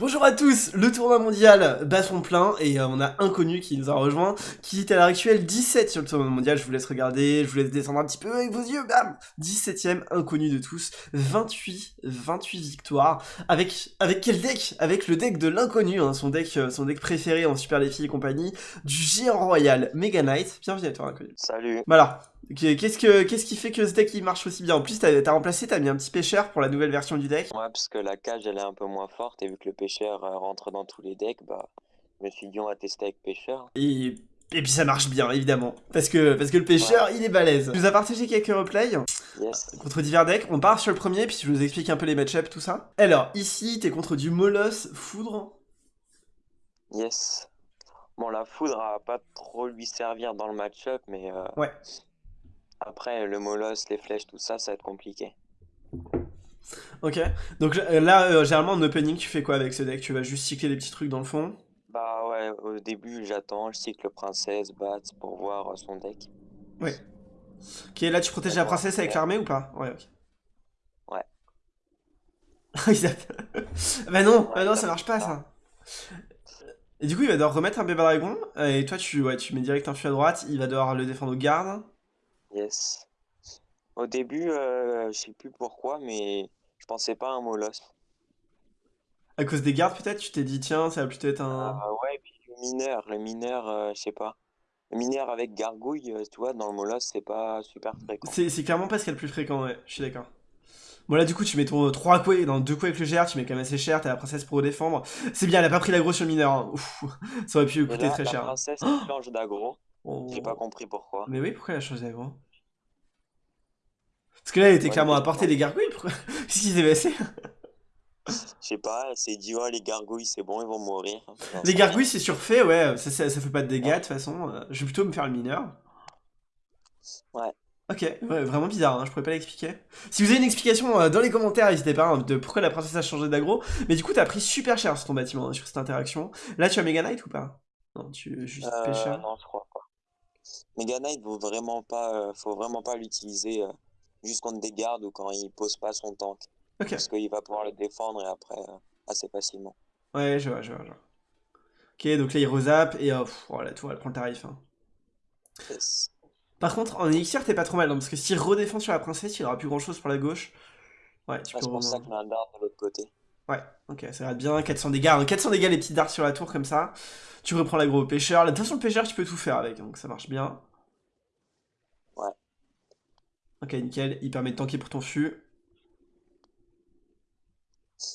Bonjour à tous, le tournoi mondial bat son plein et euh, on a Inconnu qui nous a rejoint, qui est à l'heure actuelle 17 sur le tournoi mondial, je vous laisse regarder, je vous laisse descendre un petit peu avec vos yeux, bam! 17ème Inconnu de tous, 28, 28 victoires, avec, avec quel deck? Avec le deck de l'Inconnu, hein, son, deck, euh, son deck préféré en Super Défi et compagnie, du Géant Royal Mega Knight, bienvenue à toi Inconnu. Salut. Voilà, Qu'est-ce que qu'est-ce qui fait que ce deck il marche aussi bien? En plus, t'as remplacé, t'as mis un petit pêcheur pour la nouvelle version du deck. Ouais, parce que la cage elle est un peu moins forte et vu que le pêcheur euh, rentre dans tous les decks, bah je me suis dit on va tester avec pêcheur. Et et puis ça marche bien, évidemment. Parce que, parce que le pêcheur, il est balèze. Tu nous as partagé quelques replays yes. contre divers decks. On part sur le premier, puis je vous explique un peu les match-ups, tout ça. Alors, ici, t'es contre du Molos Foudre. Yes. Bon, la Foudre va pas trop lui servir dans le match-up, mais... Euh... Ouais. Après, le molosse, les flèches, tout ça, ça va être compliqué. Ok, donc euh, là, euh, généralement en opening, tu fais quoi avec ce deck? Tu vas juste cycler des petits trucs dans le fond? Bah ouais, au début, j'attends, je cycle princesse, bat pour voir euh, son deck. Ouais. Ok, là, tu protèges la princesse avec l'armée ou pas? Ouais, ok. Ouais. bah non, bah non, ça marche pas, ça. Et du coup, il va devoir remettre un bébé dragon, et toi, tu, ouais, tu mets direct un fût à droite, il va devoir le défendre au garde. Yes. Au début, euh, je sais plus pourquoi, mais je pensais pas à un molosse. À cause des gardes peut-être Tu t'es dit tiens, ça va plutôt être un... Ah ouais, puis le mineur, le mineur, euh, je sais pas. Le mineur avec gargouille, euh, tu vois, dans le molosse, c'est pas super fréquent. C'est clairement pas ce qu'il y a le plus fréquent, ouais, je suis d'accord. Bon là du coup tu mets ton 3 coups, dans 2 coups avec le GR, tu mets quand même assez cher, t'as la princesse pour défendre. C'est bien, elle a pas pris l'aggro sur le mineur, hein. ça aurait pu coûter très cher. La princesse elle change d'aggro. J'ai pas compris pourquoi. Mais oui, pourquoi elle a changé d'agro Parce que là, elle était clairement à portée des gargouilles. Qu'est-ce qui s'est passé? Je sais pas, elle s'est dit, oh, les gargouilles, c'est bon, ils vont mourir. les gargouilles, c'est surfait, ouais. Ça, ça, fait pas de dégâts, de toute façon. Euh, je vais plutôt me faire le mineur. Ouais. Ok, ouais, vraiment bizarre, hein, je pourrais pas l'expliquer. Si vous avez une explication euh, dans les commentaires, n'hésitez pas, hein, de pourquoi la princesse a changé d'aggro. Mais du coup, t'as pris super cher sur ton bâtiment, hein, sur cette interaction. Là, tu as Mega Knight ou pas? Non, tu juste euh, pêcheur Non, je crois pas. Mega Knight, faut vraiment pas, euh, faut vraiment pas l'utiliser euh, juste contre des gardes ou quand il pose pas son tank. Parce qu'il va pouvoir le défendre et après euh, assez facilement. Ouais, je vois, je vois, je vois. Ok, donc là il rezappe et oh, oh la tour elle prend le tarif. Hein. Par contre, en élixir, t'es pas trop mal, parce que s'il redéfend sur la princesse, il aura plus grand chose pour la gauche. Ouais, tu peux. C'est pour ça qu'il a un dard de l'autre côté. Ouais, ok, ça va être bien, 400 dégâts. 400 dégâts les petits dards sur la tour comme ça. Tu reprends l'aggro pêcheur. De toute façon, le pêcheur, tu peux tout faire avec, donc ça marche bien. Ouais. Ok, nickel. Il permet de tanker pour ton fût.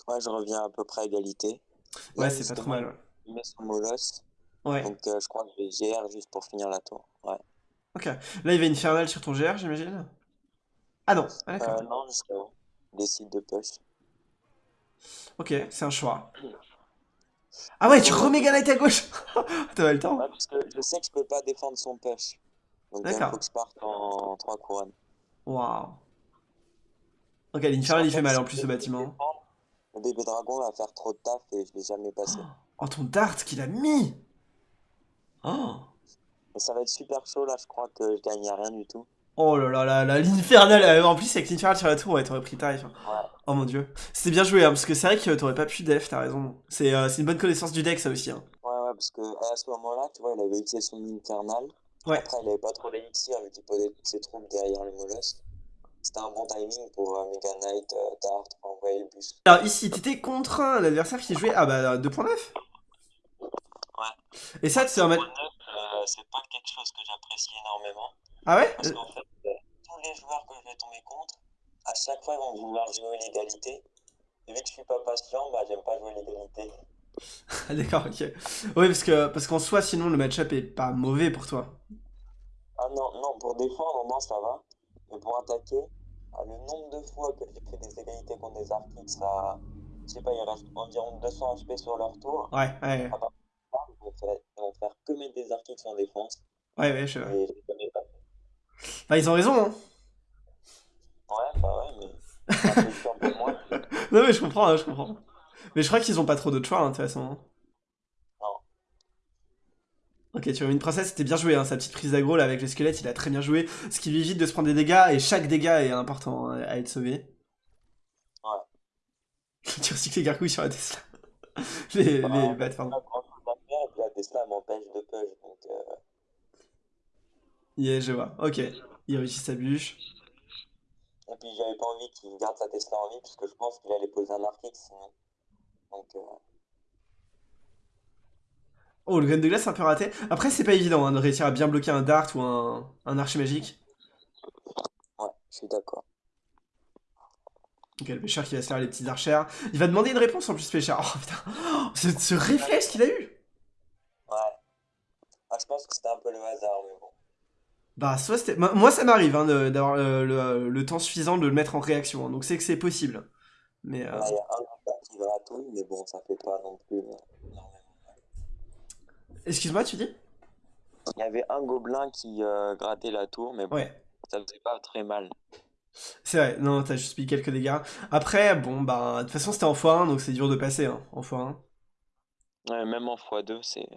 Ouais, je reviens à peu près à égalité. Ouais, c'est pas trop mal. Ouais. Il met son molosse. Ouais. Donc euh, je crois que je vais GR juste pour finir la tour. Ouais. Ok. Là, il va infernal sur ton GR, j'imagine? Ah non. Ah, euh, non, jusqu'à Décide de push. Ok, c'est un choix. Ah ouais, tu remets Galette à gauche T'as le temps Ouais, parce que je sais que je peux pas défendre son push. Donc il faut que je parte en 3 couronnes. Waouh. Ok, l'Infernal il fait mal en plus ce bâtiment. Le bébé dragon va faire trop de taf et je l'ai jamais passé. Oh, ton dart qu'il a mis Oh ça va être super chaud là, je crois que je gagne rien du tout. Oh là là là l'infernal euh, En plus avec l'infernal sur la tour, ouais, t'aurais pris tarif. Hein. Ouais. Oh mon dieu. C'était bien joué, hein, parce que c'est vrai que t'aurais pas pu def, t'as raison. Euh, c'est une bonne connaissance du deck ça aussi. Hein. Ouais ouais, parce que à ce moment-là, tu vois, il avait utilisé son infernal. Ouais. Après, il avait pas trop d'élixir, vu qu'il posait toutes ses troupes derrière le mollusque. C'était un bon timing pour euh, Mega Knight, euh, Dart, envoyer le bus. Alors ici, t'étais contre un adversaire qui jouait ah bah 2.9 Ouais. Et ça, c'est un match... Euh, c'est pas quelque chose que j'apprécie énormément. Ah ouais? Parce qu'en fait, tous les joueurs que je vais tomber contre, à chaque fois, ils vont vouloir jouer l'égalité. Et vu que je suis pas patient, bah j'aime pas jouer l'égalité. Ah d'accord, ok. Oui, parce que parce qu'en soi, sinon, le match-up est pas mauvais pour toi. Ah non, non, pour défendre, non, ça va. Mais pour attaquer, ah, le nombre de fois que j'ai fait des égalités contre des arctiques, ça... Je sais pas, il reste environ 200 HP sur leur tour. Ouais, ouais. Ah, bah, ils, vont faire, ils vont faire que mettre des arctiques en défense. Ouais, ouais, je... Et je connais pas. Bah, ils ont raison, hein. Ouais, bah ouais, mais... non mais je comprends, hein, je comprends. Mais je crois qu'ils ont pas trop d'autres choix, hein, de toute façon. Non. Ok, tu vois, une princesse, c'était bien joué, hein, sa petite prise d'aggro là avec les squelettes, il a très bien joué, ce qui lui évite de se prendre des dégâts, et chaque dégât est important hein, à être sauvé. Ouais. tu recycles les gargouilles sur la Tesla. les, bah, les bats, pardon. La Tesla m'empêche de push, donc... Euh... Yeah, je vois. Ok. Il réussit sa bûche. Et puis j'avais pas envie qu'il garde sa Tesla en vie, parce que je pense qu'il allait poser un Arctic sinon. Donc... Euh... Oh, le gun de glace un peu raté. Après, c'est pas évident hein, de réussir à bien bloquer un dart ou un, un archer magique. Ouais, je suis d'accord. Ok, le pêcheur qui va se faire les petits archers. Il va demander une réponse en plus, pêcheur. Oh putain, ce, réflexe qu'il a eu Ouais. Ah, je pense que c'était un peu le hasard, mais bon. Bah, soit c'était. Moi, ça m'arrive hein, d'avoir le, le, temps suffisant de le mettre en réaction, hein, donc c'est que c'est possible. Mais. Euh... il y a un qui gratouille, mais bon, ça fait pas non plus. Euh, Excuse-moi, tu dis? Il y avait un gobelin qui euh, grattait la tour, mais bon, ça faisait pas très mal. C'est vrai, non, t'as juste mis quelques dégâts. Après, bon, bah, de toute façon, c'était en x1, donc c'est dur de passer, hein, en x1. Ouais, même en x2, c'est...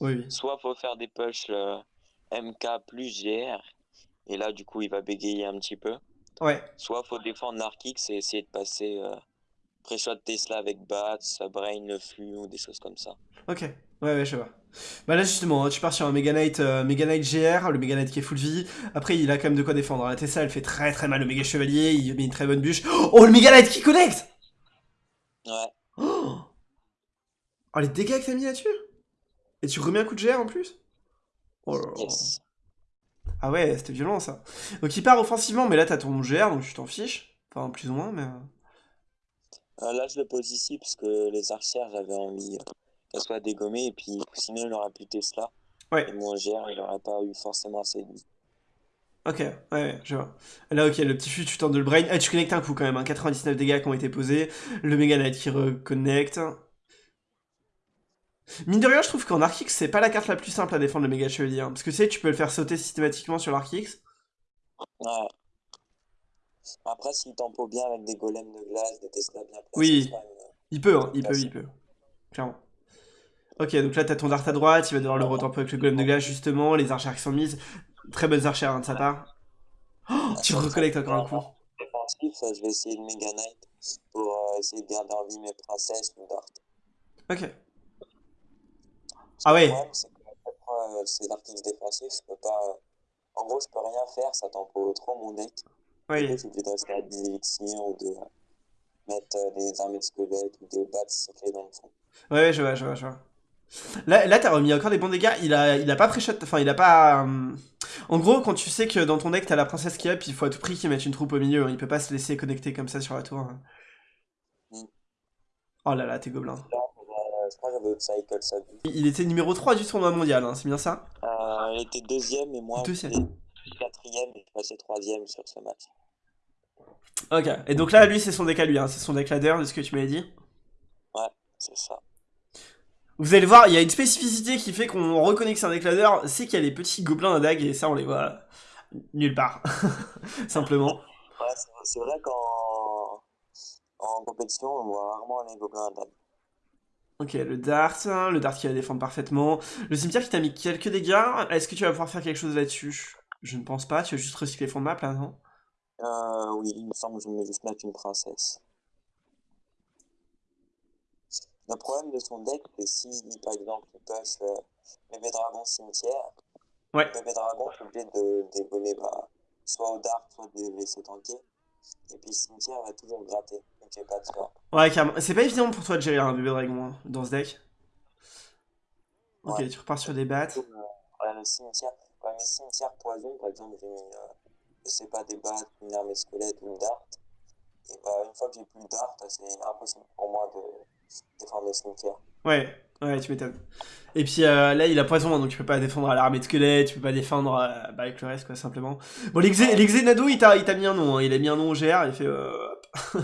Oui. Soit faut faire des push euh, MK plus GR, et là, du coup, il va bégayer un petit peu. Ouais. Soit faut défendre Narkix et essayer de passer euh, pré-shot Tesla avec Bats, Brain le flux, ou des choses comme ça. Ok, ouais, ouais, je vois. Bah là justement, tu pars sur un Mega Knight, euh, Mega Knight GR, le Mega Knight qui est full vie. Après, il a quand même de quoi défendre. La Tessa, elle fait très très mal. Le Mega Chevalier, il met une très bonne bûche. Oh, le Mega Knight qui connecte Ouais. Oh, oh les dégâts que t'as mis là-dessus Et tu remets un coup de GR en plus? Oh là. Ah ouais, c'était violent ça. Donc il part offensivement, mais là t'as ton GR, donc tu t'en fiches. Enfin, plus ou moins, mais... Euh. Euh, là, je le pose ici, parce que les archères, j'avais envie qu'elle soit dégommée, et puis sinon il n'aurait plus Tesla. Ouais. Et mon GR, il n'aurait pas eu forcément assez de vie. Ok, ouais, je vois. Là, ok, le petit fut, tu tentes de le brain. Ah, tu connectes un coup quand même, hein. 99 dégâts qui ont été posés. Le Mega Knight qui reconnecte. Mine de rien, je trouve qu'en Archix, c'est pas la carte la plus simple à défendre le Mega Chevalier. Hein. parce que tu sais, tu peux le faire sauter systématiquement sur l'Archix. Ouais. Après, s'il tempo bien avec des golems de glace, des Tesla bien placés. Oui, il peut, hein, il peut, il peut. Clairement. Ok, donc là, t'as ton dart à droite, il va devoir le retemper avec le golem de glace, justement, les archères qui sont mises. Très bonnes archères hein, de sa part. Oh, tu recollectes encore un coup. Défensif, je vais essayer Mega Knight pour euh, essayer de garder en vie mes princesses ou dart. Ok. Ah problème, c'est que euh, ces artistes défensifs, je peux pas. Euh, en gros, je peux rien faire, ça tempo trop mon deck. Oui. Je suis obligé de rester à 10 élixirs ou de mettre des armées de squelettes ou des bats cyclés dans le fond. Ouais, je vois, je vois, je vois. Là, là t'as remis encore des bons dégâts. Il a, il a pas pré-shot. Enfin, il a pas. Euh, en gros, quand tu sais que dans ton deck t'as la princesse qui up, il faut à tout prix qu'il mette une troupe au milieu. Hein. Il peut pas se laisser connecter comme ça sur la tour. Hein. Mm. Oh là là, t'es gobelin. Il était numéro 3 du tournoi mondial, hein, c'est bien ça? Euh, Il était deuxième et moi deuxième. quatrième et je passais troisième sur ce match. Ok, et donc là, lui, c'est son deck à lui, hein. c'est son deck ladder de ce que tu m'avais dit? Ouais, c'est ça. Vous allez voir, il y a une spécificité qui fait qu'on reconnaît que c'est un décladeur, c'est qu'il y a les petits gobelins à dague et ça on les voit nulle part, simplement. Ouais, c'est vrai qu'en en compétition on voit rarement les gobelins à dague. Ok, le dart, le dart qui va défendre parfaitement. Le cimetière qui t'a mis quelques dégâts, est-ce que tu vas pouvoir faire quelque chose là-dessus? Je ne pense pas, tu vas juste recycler fond de map là, non? Euh, oui, il me semble que je vais juste mettre une princesse. Le problème de son deck, c'est si, par exemple, il push euh, bébé dragon cimetière, ouais. bébé dragon, est obligé de dévoler bah, soit au dart, soit de laisser tanker. Et puis cimetière va toujours gratter, donc pas de. Ouais, carrément. C'est pas évident pour toi de gérer un bébé dragon hein, dans ce deck. Ok, tu repars sur des battes. Ouais, le cimetière, ouais, mais cimetière poison, par exemple, j'ai mis, euh, je sais pas, des battes, une armée squelette ou une dart. Et bah, une fois que j'ai plus le dart, c'est impossible pour moi de défendre le cimetière. Ouais, ouais, tu m'étonnes. Et puis euh, là, il a poison, donc tu peux pas défendre à l'armée de squelette, tu peux pas défendre euh, bah, avec le reste, quoi, simplement. Bon, l'exénado, il t'a mis un nom, hein. il a mis un nom au GR, il fait... Euh...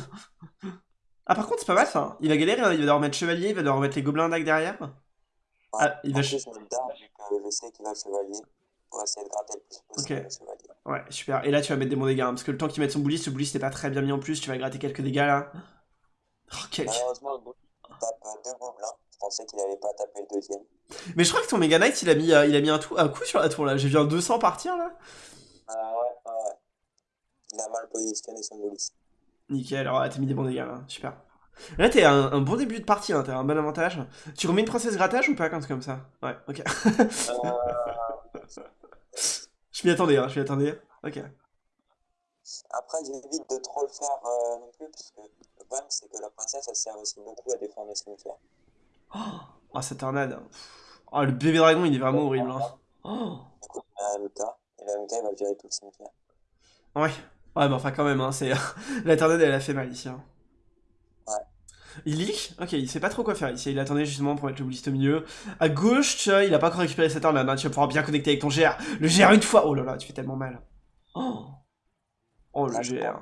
ah, par contre, c'est pas mal, ça. Il va galérer, hein. il va devoir mettre chevalier, il va devoir mettre les gobelins d'ac derrière. Ah, il va... Plus, je, je sais qu'il va chevalier pour essayer de gratter le plus possible le chevalier. Ouais, super. Et là, tu vas mettre des bons dégâts, hein, parce que le temps qu'il mette son bouliste, ce bouliste n'est pas très bien mis en plus, tu vas gratter quelques dégâts, là. Oh, quel... Malheureusement, le tape deux gobelins. Je pensais qu'il n'avait pas tapé le deuxième. Mais je crois que ton Mega Knight, il a mis, euh, il a mis un, tout, un coup sur la tour là. J'ai vu un 200 partir là. Ah ouais, ouais. Il a mal positionné son bolus. Nickel, alors t'as mis des bons dégâts là, super. Là, t'es un, un, bon début de partie, hein, t'as un bon avantage. Tu remets une princesse grattage ou pas quand c'est comme ça? Ouais, ok. Euh... je m'y attendais, hein, je m'y attendais. Ok. Après, j'évite de trop le faire euh, non plus, parce que le problème, c'est que la princesse, elle sert aussi beaucoup à défendre les cimetières. Oh, oh cette tornade. Oh, le bébé dragon, il est vraiment horrible. Hein. Oh. Du coup, il y a et la MK, il va gérer tout le cimetière. Ouais. Ouais, mais enfin, quand même, hein, c'est... la tornade, elle a fait mal ici. Hein. Il leak? Ok, il sait pas trop quoi faire ici. Il attendait justement pour mettre le blist au milieu. À gauche, tu vois, il a pas encore récupéré cette arme là. Tu vas pouvoir bien connecter avec ton GR. Le GR une fois Oh là là, tu fais tellement mal. Oh, oh le GR. la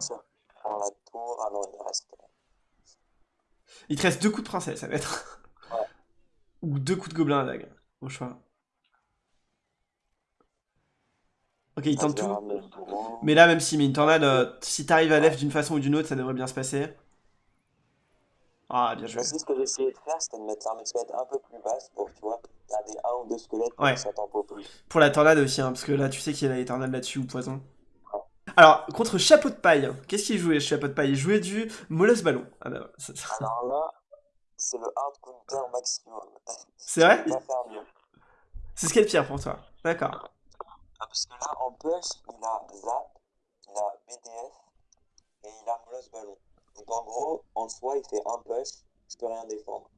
tour. Ah non, il reste... Il te reste deux coups de princesse, ça va être. Ouais. Ou deux coups de gobelin à dague, au choix. Ok, il tente tout. Mais là, même s'il met une tornade, euh, si t'arrives à l'F d'une façon ou d'une autre, ça devrait bien se passer. Ah, bien joué. Aussi, ce que j'ai essayé de faire, c'était de mettre l'armée squelette un peu plus basse pour, tu vois, garder un ou deux squelettes pour ouais. ça plus. Pour la tornade aussi, hein, parce que là, tu sais qu'il y a les tornades là-dessus ou poison. Alors, contre Chapeau de Paille, qu'est-ce qu'il jouait, Chapeau de Paille? Il jouait du Molosse Ballon. Ah, bah, Alors là, c'est le hard counter maximum. C'est vrai? C'est ce qui est le pire pour toi. D'accord. Ah, parce que là, en push, il a Zap, il a BDF et il a Molosse Ballon. Donc en gros, en soi, il fait un push, je peux rien défendre.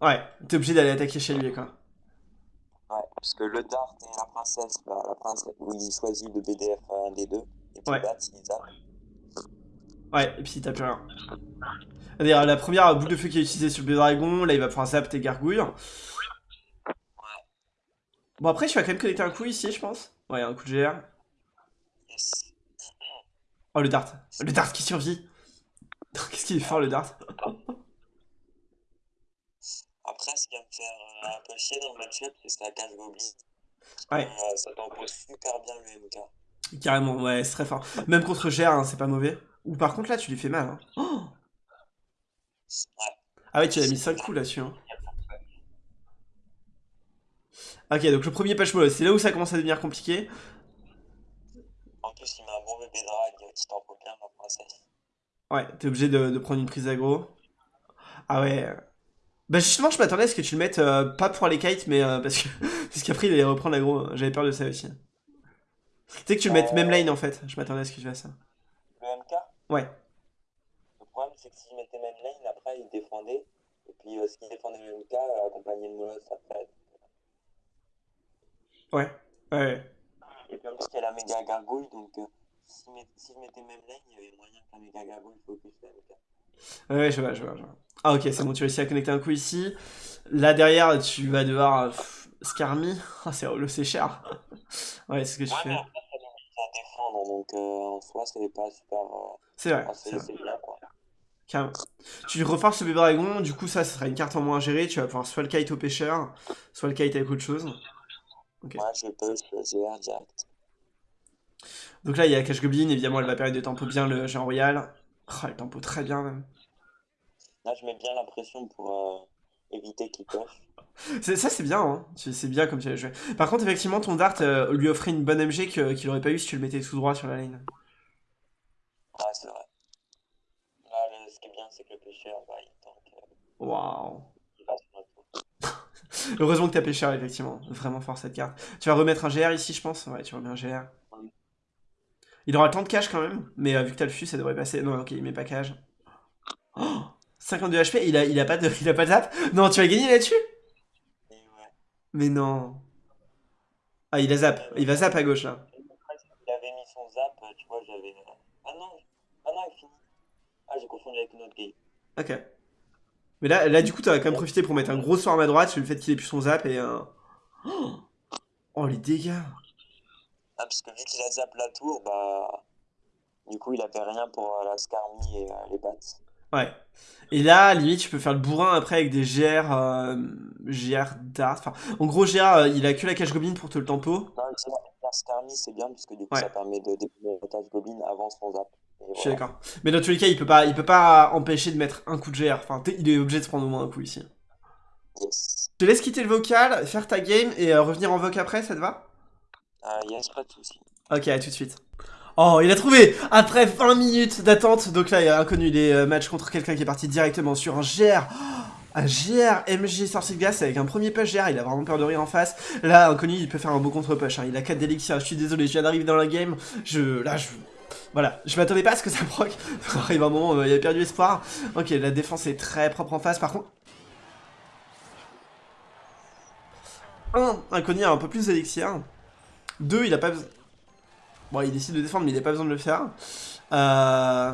Ouais, t'es obligé d'aller attaquer chez lui, quoi. Parce que le dart et la princesse, bah, la princesse, où il choisit de BDF un des deux, et puis ouais. bat, il zappe. Ouais, et puis il tape rien. D'ailleurs, la première boule de feu qui est utilisée sur le dragon, là il va pouvoir zap tes gargouilles. Ouais. Bon après, tu vas quand même connecter un coup ici, je pense. Ouais, un coup de GR. Yes. Oh, le dart. Le dart qui survit. Qu'est-ce qu'il est fort, le dart Après, ce qui va me faire euh, un peu chier dans le match-up, c'est la cage goblin. Ouais. Euh, ça t'empose super bien le MK. Carrément, ouais, c'est très fort. Même contre GR, hein, c'est pas mauvais. Ou par contre, là, tu lui fais mal. Hein. Oh ouais. Ah ouais, tu as mis 5 coups là-dessus. Hein. Ok, donc le premier patch c'est là où ça commence à devenir compliqué. En plus, il met un bon bébé drag qui t'en bien la princesse. Ouais, t'es obligé de, de, prendre une prise aggro. Ah ouais. Bah justement, je m'attendais à ce que tu le mettes euh, pas pour les kites, mais euh, parce que parce qu'après il allait reprendre l'aggro. J'avais peur de ça aussi. Tu sais que tu le mettes même lane en fait. Je m'attendais à ce que tu fasses ça. Le MK Ouais. Le problème c'est que s'il mettait même lane, après il défendait. Et puis euh, ce qu'il défendait le MK, accompagné de Molos après. Ouais, ouais. Et puis en plus, il y a la méga gargouille, donc euh, si, je mettais même lane, il y avait moyen que la méga gargouille focus la méga. Ouais, je vois, je vois, je vois. Ah ok, c'est bon, tu réussis à connecter un coup ici. Là derrière, tu vas devoir... Euh, Scarmy Ah, c'est c'est cher. ouais, c'est ce que tu ouais, fais. Mais après, ça limite à défendre, donc euh, en soi, c'est pas super... Euh, c'est vrai. C'est bien, quoi. Carrément. Tu reforces le bébé dragon, du coup ça, ça sera une carte en moins à gérer, tu vas pouvoir soit le kite au pêcheur, soit le kite avec autre chose. Okay. Moi, je peux choisir direct. Donc là, il y a Cash Goblin, évidemment, elle va permettre de tempo bien le géant royal. Oh, elle tempo très bien, même. Là, je mets bien la pression pour euh, éviter qu'il coche. Ça, c'est bien, hein. c'est bien comme tu as joué. Par contre, effectivement, ton Dart euh, lui offrait une bonne MG qu'il n'aurait pas eu si tu le mettais tout droit sur la ligne. Ouais, c'est vrai. Là, ce qui est bien, c'est que le pêcheur, bah, il tank. Euh, Waouh. Heureusement que t'as pêcheur, effectivement. Vraiment fort cette carte. Tu vas remettre un GR ici, je pense? Ouais, tu remets un GR. Il aura le temps de cash quand même, mais euh, vu que t'as le fus, ça devrait passer. Non, ok, il met pas cash. Oh 52 HP, il a, il a pas de, il a pas de zap Non, tu vas gagner là-dessus? Mais non. Ah, il a zap. Il va zap à gauche, là. Il avait mis son zap, tu vois, j'avais... Ah non, ah non, il finit. Ah, j'ai confondu avec une autre game. Ok. Mais là, là du coup, t'as quand même profité pour mettre un gros sort à ma droite sur le fait qu'il ait plus son zap et un... Oh, les dégâts Ah, parce que vu qu'il a zap la tour, bah... Du coup, il avait rien pour euh, la Scarmy et euh, les pattes. Ouais. Et là, limite, tu peux faire le bourrin après avec des GR... Euh, GR d'art. Enfin, en gros, GR, il a que la cache goblin pour te le tempo. Non, la Scarmy, c'est bien, parce que du coup, ça permet de découvrir la cache goblin avant son zap. Je suis d'accord. Mais dans tous les cas, il peut pas, il peut pas empêcher de mettre un coup de GR. Enfin, il est obligé de se prendre au moins un coup ici. Yes. Je te laisse quitter le vocal, faire ta game et revenir en voc après, ça te va? Ah yes, pas de soucis. Ok, à tout de suite. Oh, il a trouvé Après 20 minutes d'attente, donc là, il a inconnu les euh, matchs contre quelqu'un qui est parti directement sur un GR. un GR MG sorti de glace avec un premier push GR, il a vraiment peur de rire en face. Là, inconnu, il peut faire un beau contre-push. Hein. Il a 4 d'élixir, je suis désolé, je viens d'arriver dans la game. Je... Là, je... Voilà, je m'attendais pas à ce que ça proc. arrive un moment, il a perdu espoir. Ok, la défense est très propre en face. Par contre... Un, inconnu a un peu plus d'élixir. Deux, il a pas besoin... Bon, il décide de défendre, mais il n'a pas besoin de le faire. Euh...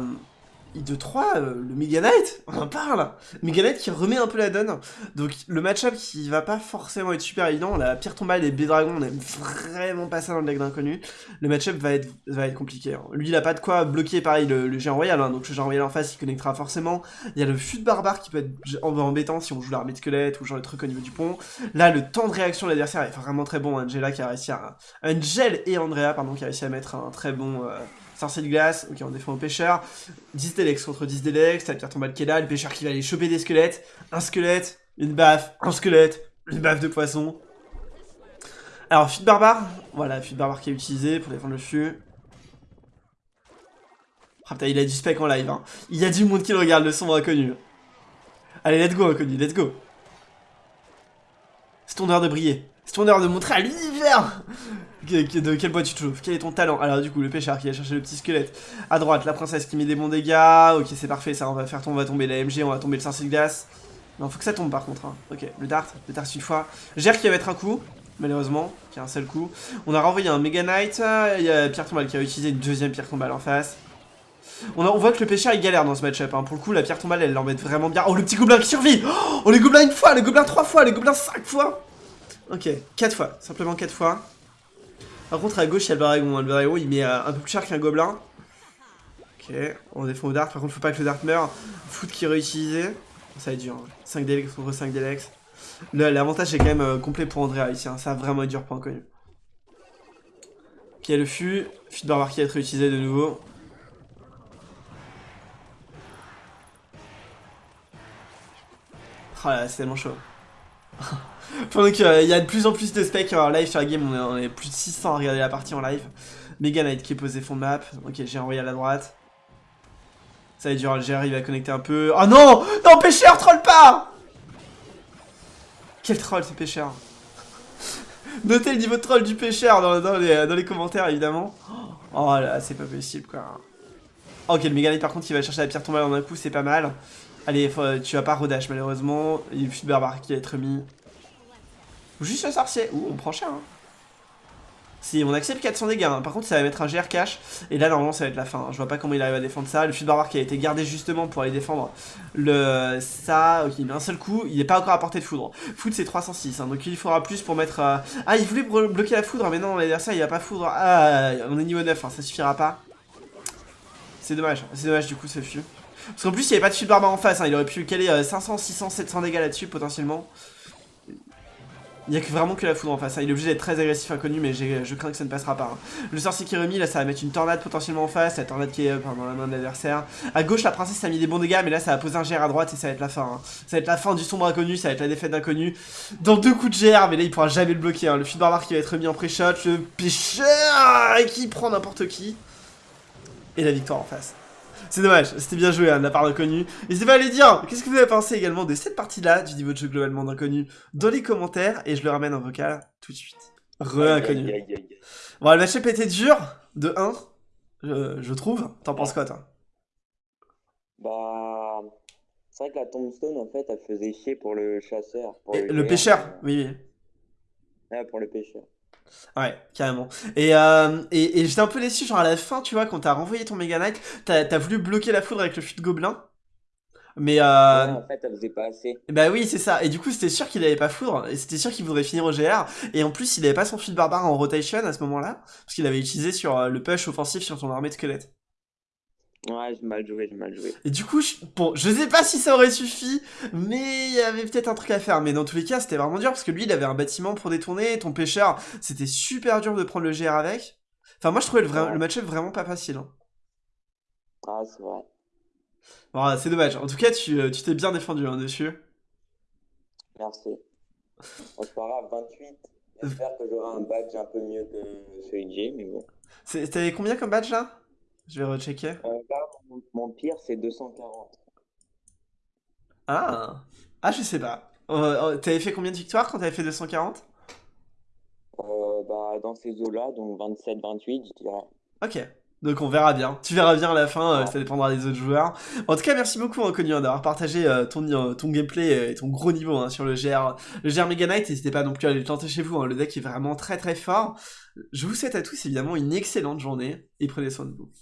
I2 3, euh, le Mega Knight, on en parle Mega Knight qui remet un peu la donne. Donc le match-up qui va pas forcément être super évident, la pire tombale et B-Dragon, on aime vraiment pas ça dans le deck d'inconnu. Le match-up va être, compliqué. Hein. Lui il a pas de quoi bloquer pareil le, géant royal, hein. donc le géant royal en face il connectera forcément. Il y a le fut barbare qui peut être embêtant si on joue l'armée de squelette ou genre le truc au niveau du pont. Là le temps de réaction de l'adversaire est vraiment très bon, Angela qui a réussi à... Angel et Andrea pardon qui a réussi à mettre un très bon... Euh, De glace, ok on défend au pêcheur. 10 Delex contre 10 Delex, t'as le carton qui est le pêcheur qui va aller choper des squelettes, un squelette, une baffe, un squelette, une baffe de poisson. Alors, fuite barbare, voilà, fuite barbare qui est utilisé pour défendre le fût. Ah putain, il a du spec en live, hein. Il y a du monde qui le regarde, le son inconnu. Allez, let's go, inconnu, let's go. C'est ton heure de briller. C'est ton heure de montrer à l'univers de quel bois tu te chauffes Quel est ton talent? Alors du coup, le pêcheur qui a cherché le petit squelette. À droite, la princesse qui met des bons dégâts. Ok, c'est parfait, ça, on va faire tomber, on va tomber la MG, on va tomber le sorcier de glace. Non, faut que ça tombe par contre. Hein. Ok, le dart, le dart une fois. Gère qui va mettre un coup, malheureusement, qui a un seul coup. On a renvoyé un Mega Knight. Il y a Pierre Tombale qui a utilisé une deuxième Pierre Tombale en face. On, on, voit que le pêcheur il galère dans ce match-up. Hein. Pour le coup, la pierre tombale elle l'embête vraiment bien. Oh, le petit gobelin qui survit Oh, les gobelins une fois, les gobelins trois fois, les gobelins cinq fois Ok, quatre fois, simplement quatre fois. Par contre, à gauche, il y a le Baragon. Le Baragon, il met euh, un peu plus cher qu'un gobelin. Ok, on défend au dart. Par contre, faut pas que le dart meure. Foot qui est réutilisé. Ça va être dur. 5 hein. Delex contre 5 Delex. L'avantage est quand même euh, complet pour Andrea ici. Hein. Ça va vraiment être dur pour inconnu. Ok, le fût. Fût de qui va être réutilisé de nouveau. Oh là, c'est tellement chaud. Pendant qu'il y a de plus en plus de specs en live sur la game, on est, plus de 600 à regarder la partie en live. Mega Knight qui est posé fond de map. Ok, j'ai envoyé à la droite. Ça va être dur, il va connecter un peu. Oh non Non, pêcheur, troll pas Quel troll ce pêcheur Notez le niveau de troll du pêcheur dans, les, commentaires, évidemment. Oh là, c'est pas possible, quoi. Ok, le Mega par contre, il va chercher la pierre tombale en un coup, c'est pas mal. Allez, tu vas pas rodash, malheureusement. Il y a le barbare qui va être mis. Juste le sorcier. Ouh, on prend cher. Hein. Si, on accepte 400 dégâts. Hein. Par contre, ça va mettre un GR cash. Et là, normalement, ça va être la fin. Hein. Je vois pas comment il arrive à défendre ça. Le fut barbare qui a été gardé justement pour aller défendre le ça. Ok, met un seul coup. Il n'est pas encore à portée de foudre. Foudre, c'est 306. donc il faudra plus pour mettre. Euh, ah, il voulait bloquer la foudre. Mais non, l'adversaire, il va pas foudre. Ah, on est niveau 9. ça suffira pas. C'est dommage. C'est dommage, du coup, ce fut. Parce qu'en plus, il n'y avait pas de fut barbare en face. Il aurait pu caler 500, 600, 700 dégâts là-dessus potentiellement. Il n'y a que vraiment que la foudre en face. Hein. Il est obligé d'être très agressif inconnu, mais je crains que ça ne passera pas. Hein. Le sorcier qui est remis, là, ça va mettre une tornade potentiellement en face. La tornade qui est dans la main de l'adversaire. À gauche, la princesse a mis des bons dégâts, mais là, ça va poser un GR à droite et ça va être la fin. Hein. Ça va être la fin du sombre inconnu, ça va être la défaite d'inconnu. Dans deux coups de GR, mais là, il pourra jamais le bloquer. Le fil barbare qui va être remis en pré-shot. Le pêcheur qui prend n'importe qui. Et la victoire en face. C'est dommage, c'était bien joué hein, de la part d'inconnu. N'hésitez pas à aller dire qu'est-ce que vous avez pensé également de cette partie-là du niveau de jeu globalement d'inconnu dans les commentaires et je le ramène en vocal tout de suite. Re-inconnu. Bon, le match-up était dur, de 1, je, trouve. T'en penses quoi, toi? Bah... C'est vrai que la tombstone, en fait, elle faisait chier pour le chasseur. le, pêcheur, oui, oui. Ouais, pour le pêcheur. Ouais, carrément. Et, euh, et, et j'étais un peu déçu, genre à la fin, tu vois, quand t'as renvoyé ton Mega Knight, t'as voulu bloquer la foudre avec le fut de gobelin. Mais euh... en fait, elle faisait pas assez. Bah oui, c'est ça. Et du coup, c'était sûr qu'il avait pas foudre. Et c'était sûr qu'il voudrait finir au GR. Et en plus, il avait pas son de barbare en rotation à ce moment-là. Parce qu'il avait utilisé sur euh, le push offensif sur son armée de squelette. Ouais, j'ai mal joué, j'ai mal joué. Et du coup, je... bon, je sais pas si ça aurait suffi, mais il y avait peut-être un truc à faire. Mais dans tous les cas, c'était vraiment dur parce que lui, il avait un bâtiment pour détourner. Ton pêcheur, c'était super dur de prendre le GR avec. Enfin, moi, je trouvais le, le match-up vraiment pas facile. Hein. Ah, c'est vrai. Bon, c'est dommage. En tout cas, tu euh, t'es bien défendu hein, dessus. Merci. On se fera 28. J'espère que j'aurai un badge un peu mieux que celui de J, mais bon. T'avais combien comme badge là? Je vais rechecker. Euh, là, mon, pire, c'est 240. Ah Ah, je sais pas. Euh, t'avais fait combien de victoires quand t'avais fait 240 bah, Dans ces eaux-là, donc 27-28, je dirais. Ok. Donc on verra bien. Tu verras bien à la fin, euh, ça dépendra des autres joueurs. En tout cas, merci beaucoup Inconnu hein, d'avoir partagé euh, ton, euh, ton gameplay et ton gros niveau hein, sur le GR, le GR Mega Knight. N'hésitez pas non plus à aller le tenter chez vous, hein. le deck est vraiment très très fort. Je vous souhaite à tous évidemment une excellente journée et prenez soin de vous.